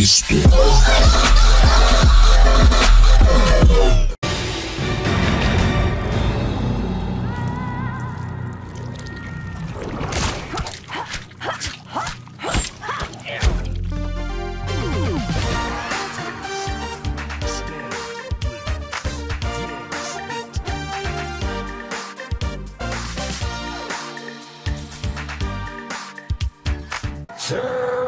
Cristo. Sir!